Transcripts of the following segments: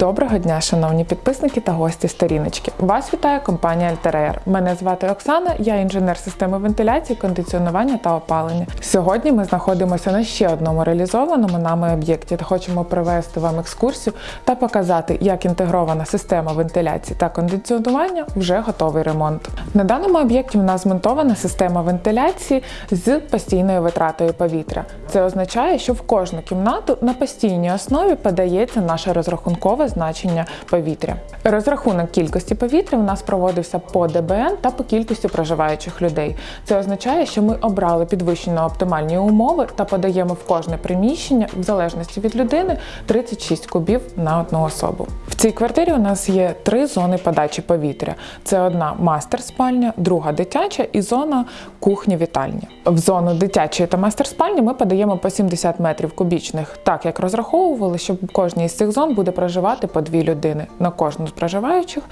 Доброго дня, шановні підписники та гості сторіночки. Вас вітає компанія Альтереєр. Мене звати Оксана, я інженер системи вентиляції, кондиціонування та опалення. Сьогодні ми знаходимося на ще одному реалізованому нами об'єкті та хочемо провести вам екскурсію та показати, як інтегрована система вентиляції та кондиціонування вже готовий ремонт. На даному об'єкті у нас змонтована система вентиляції з постійною витратою повітря. Це означає, що в кожну кімнату на постійній основі подається наше розрахункове значення повітря. Розрахунок кількості повітря у нас проводився по ДБН та по кількості проживаючих людей. Це означає, що ми обрали підвищено оптимальні умови та подаємо в кожне приміщення, в залежності від людини, 36 кубів на одну особу. Цій квартирі у нас є три зони подачі повітря: це одна мастер-спальня, друга дитяча і зона кухні-вітальні. В зону дитячої та мастер-спальні ми подаємо по 70 метрів кубічних, так як розраховували, що в кожній з цих зон буде проживати по дві людини на кожну з проживаючих.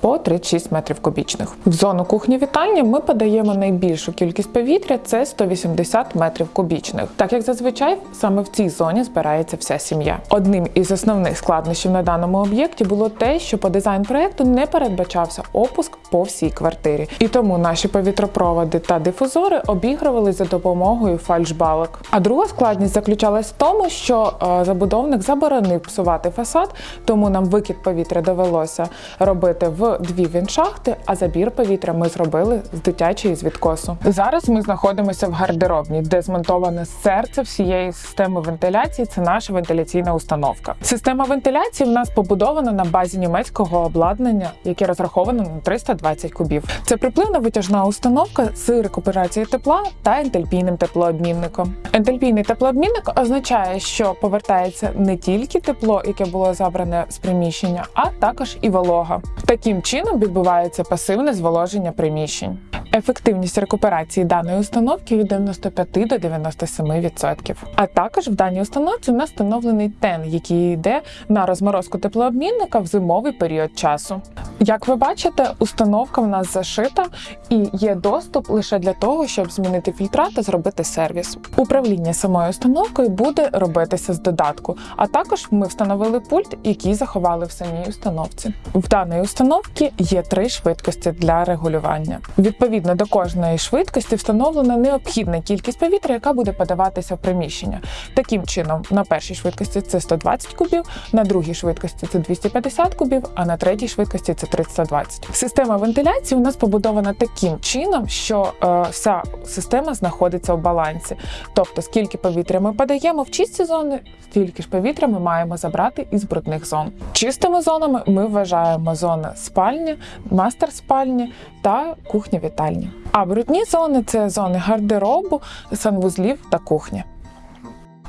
По 36 метрів кубічних. В зону кухні-вітальні ми подаємо найбільшу кількість повітря це 180 метрів кубічних. Так як зазвичай саме в цій зоні збирається вся сім'я. Одним із основних складнощів на даному об'єкті було те, що по дизайн проекту не передбачався опуск по всій квартирі, і тому наші повітропроводи та дифузори обігрували за допомогою фальшбалок. А друга складність заключалась в тому, що е, забудовник заборонив псувати фасад, тому нам викид повітря довелося робити в дві віншахти, а забір повітря ми зробили з дитячої з відкосу. Зараз ми знаходимося в гардеробні, де змонтоване серце всієї системи вентиляції. Це наша вентиляційна установка. Система вентиляції в нас побудована на базі німецького обладнання, яке розраховано на 320 кубів. Це припливна витяжна установка з рекуперації тепла та ентальпійним теплообмінником. Ентальпійний теплообмінник означає, що повертається не тільки тепло, яке було забране з приміщення, а також і волога. Таким чином відбувається пасивне зволоження приміщень. Ефективність рекуперації даної установки від 95 до 97%. А також в даній установці настановлений тен, який йде на розморозку теплообмінника в зимовий період часу. Як ви бачите, установка в нас зашита і є доступ лише для того, щоб змінити фільтра та зробити сервіс. Управління самою установкою буде робитися з додатку, а також ми встановили пульт, який заховали в самій установці. В даної установки є три швидкості для регулювання. Відповідно до кожної швидкості встановлена необхідна кількість повітря, яка буде подаватися в приміщення. Таким чином, на першій швидкості це 120 кубів, на другій швидкості це 250 кубів, а на третій швидкості це 320. Система вентиляції у нас побудована таким чином, що е, вся система знаходиться в балансі. Тобто, скільки повітря ми подаємо в чисті зони, стільки ж повітря ми маємо забрати із брудних зон. Чистими зонами ми вважаємо зони спальні, мастер спальні та кухня вітальні. А брудні зони це зони гардеробу, санвузлів та кухні.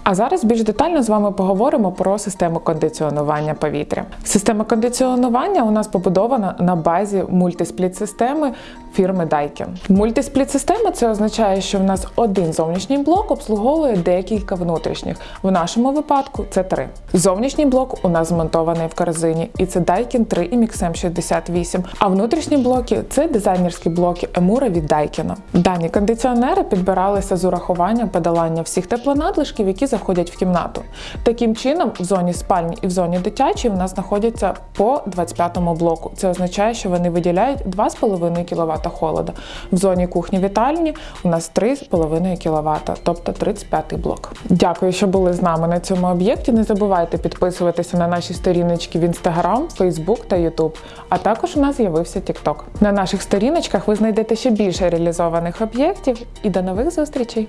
А зараз більш детально з вами поговоримо про систему кондиціонування повітря. Система кондиціонування у нас побудована на базі мультиспліт-системи фірми Daikin. Мультиспліт-система це означає, що в нас один зовнішній блок обслуговує декілька внутрішніх. В нашому випадку це три. Зовнішній блок у нас змонтований в корзині, і це Daikin 3 і MXM 68. А внутрішні блоки це дизайнерські блоки Емура від Daikin. Дані кондиціонери підбиралися з урахуванням подолання всіх теплонадлишків, які заходять в кімнату. Таким чином, в зоні спальні і в зоні дитячої в нас знаходяться по 25-му блоку. Це означає, що вони виділяють 2,5 кВт холода. В зоні кухні вітальні у нас 3,5 кВт, тобто 35-й блок. Дякую, що були з нами на цьому об'єкті. Не забувайте підписуватися на наші сторіночки в Instagram, Facebook та YouTube. А також у нас з'явився TikTok. На наших сторіночках ви знайдете ще більше реалізованих об'єктів і до нових зустрічей!